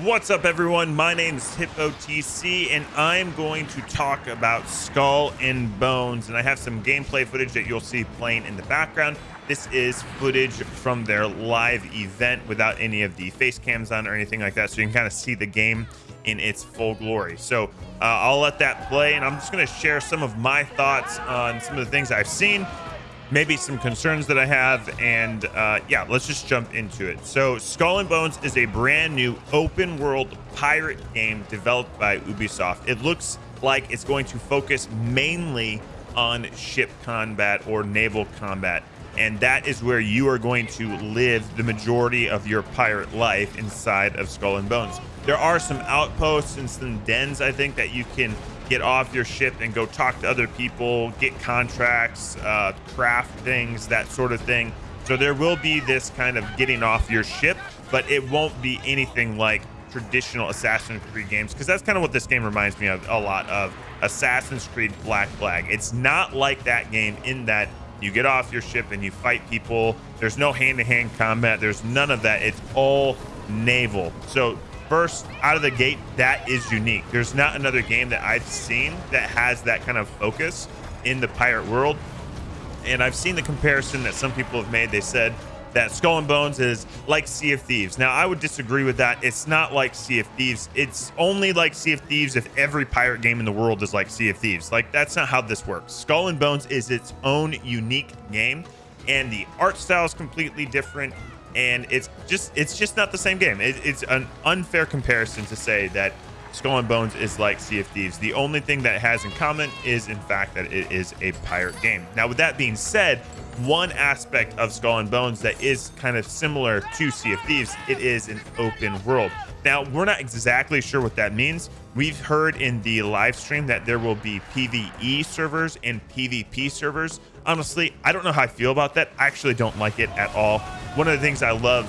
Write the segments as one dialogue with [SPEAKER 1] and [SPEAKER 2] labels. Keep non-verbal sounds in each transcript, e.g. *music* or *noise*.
[SPEAKER 1] What's up, everyone? My name is Hippo TC, and I'm going to talk about Skull and Bones. And I have some gameplay footage that you'll see playing in the background. This is footage from their live event without any of the face cams on or anything like that, so you can kind of see the game in its full glory. So uh, I'll let that play, and I'm just going to share some of my thoughts on some of the things I've seen maybe some concerns that I have, and uh, yeah, let's just jump into it. So, Skull and Bones is a brand new open world pirate game developed by Ubisoft. It looks like it's going to focus mainly on ship combat or naval combat. And that is where you are going to live the majority of your pirate life inside of Skull and Bones. There are some outposts and some dens, I think, that you can get off your ship and go talk to other people, get contracts, uh, craft things, that sort of thing. So there will be this kind of getting off your ship, but it won't be anything like traditional Assassin's Creed games because that's kind of what this game reminds me of a lot of Assassin's Creed Black Flag. It's not like that game in that you get off your ship and you fight people. There's no hand-to-hand -hand combat. There's none of that. It's all naval. So first out of the gate, that is unique. There's not another game that I've seen that has that kind of focus in the pirate world. And I've seen the comparison that some people have made. They said that Skull and Bones is like Sea of Thieves. Now, I would disagree with that. It's not like Sea of Thieves. It's only like Sea of Thieves if every pirate game in the world is like Sea of Thieves. Like, that's not how this works. Skull and Bones is its own unique game, and the art style is completely different and it's just it's just not the same game. It, it's an unfair comparison to say that Skull and Bones is like Sea of Thieves. The only thing that has in common is, in fact, that it is a pirate game. Now, with that being said, one aspect of Skull and Bones that is kind of similar to Sea of Thieves, it is an open world. Now, we're not exactly sure what that means. We've heard in the live stream that there will be PvE servers and PvP servers. Honestly, I don't know how I feel about that. I actually don't like it at all one of the things I love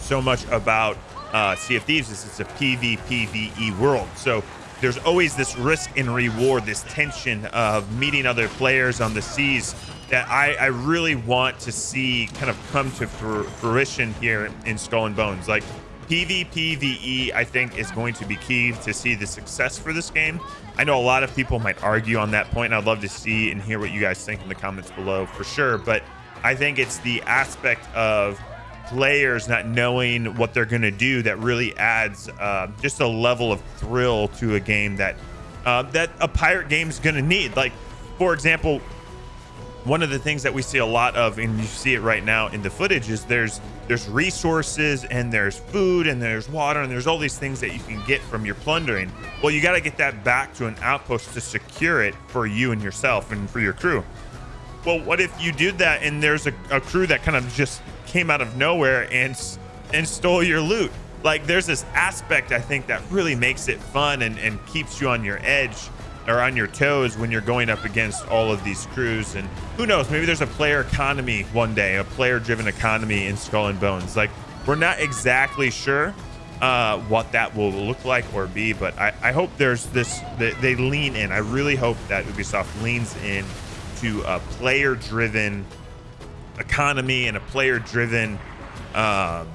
[SPEAKER 1] so much about uh, Sea of Thieves is it's a PvPvE world. So there's always this risk and reward, this tension of meeting other players on the seas that I, I really want to see kind of come to fruition here in Skull and Bones. Like PvPvE, I think, is going to be key to see the success for this game. I know a lot of people might argue on that point, and I'd love to see and hear what you guys think in the comments below for sure. But I think it's the aspect of players not knowing what they're going to do that really adds uh, just a level of thrill to a game that uh, that a pirate game is going to need. Like, for example, one of the things that we see a lot of, and you see it right now in the footage, is there's there's resources and there's food and there's water and there's all these things that you can get from your plundering. Well, you got to get that back to an outpost to secure it for you and yourself and for your crew. Well, what if you did that and there's a, a crew that kind of just came out of nowhere and and stole your loot? Like there's this aspect I think that really makes it fun and, and keeps you on your edge or on your toes when you're going up against all of these crews. And who knows, maybe there's a player economy one day, a player driven economy in Skull and Bones. Like we're not exactly sure uh, what that will look like or be, but I, I hope there's this, they, they lean in. I really hope that Ubisoft leans in to a player driven economy and a player driven um,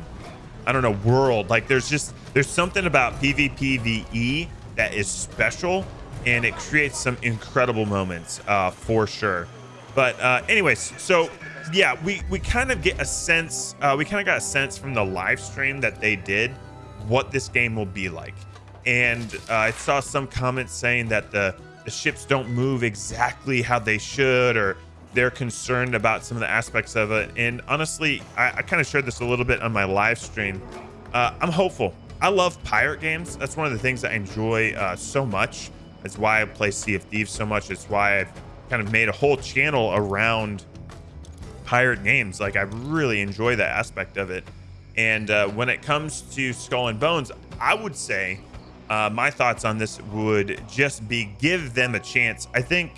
[SPEAKER 1] I don't know world like there's just there's something about PvPvE that is special and it creates some incredible moments uh, for sure. But uh, anyways so yeah we we kind of get a sense uh, we kind of got a sense from the live stream that they did what this game will be like. And uh, I saw some comments saying that the the ships don't move exactly how they should or they're concerned about some of the aspects of it. And honestly i, I kind of shared this a little bit on my live stream. Uh, i'm hopeful. I love pirate games. That's one of the things i enjoy uh, so much that's why i play sea of thieves so much it's why i've kind of made a whole channel around pirate games like i really enjoy that aspect of it and uh, when it comes to skull and bones i would say uh, my thoughts on this would just be give them a chance. I think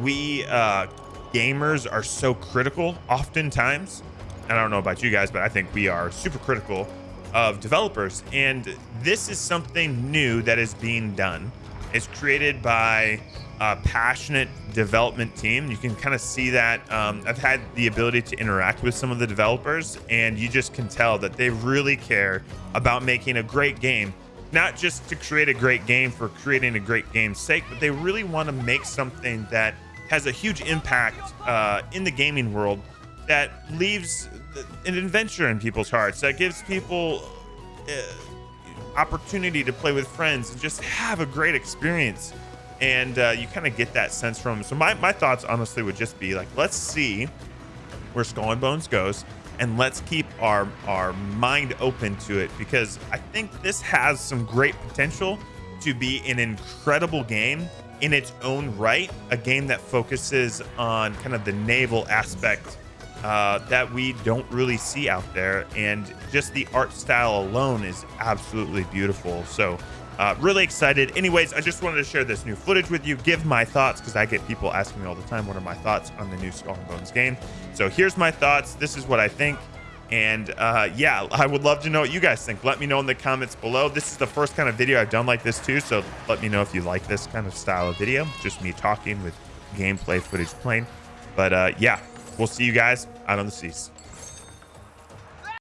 [SPEAKER 1] we uh, gamers are so critical oftentimes. And I don't know about you guys, but I think we are super critical of developers. And this is something new that is being done. It's created by a passionate development team. You can kind of see that. Um, I've had the ability to interact with some of the developers, and you just can tell that they really care about making a great game. Not just to create a great game for creating a great game's sake, but they really want to make something that has a huge impact uh, in the gaming world that leaves an adventure in people's hearts, that gives people uh, opportunity to play with friends and just have a great experience and uh, you kind of get that sense from. So my, my thoughts honestly would just be like, let's see where Skull and Bones goes, and let's keep our our mind open to it because I think this has some great potential to be an incredible game in its own right, a game that focuses on kind of the naval aspect uh, that we don't really see out there, and just the art style alone is absolutely beautiful. So uh, really excited. Anyways, I just wanted to share this new footage with you, give my thoughts, because I get people asking me all the time, what are my thoughts on the new Skull and Bones game? So here's my thoughts. This is what I think. And uh, yeah, *laughs* I would love to know what you guys think. Let me know in the comments below. This is the first kind of video I've done like this too. So let me know if you like this kind of style of video. Just me talking with gameplay footage playing. But uh, yeah, we'll see you guys out on the seas.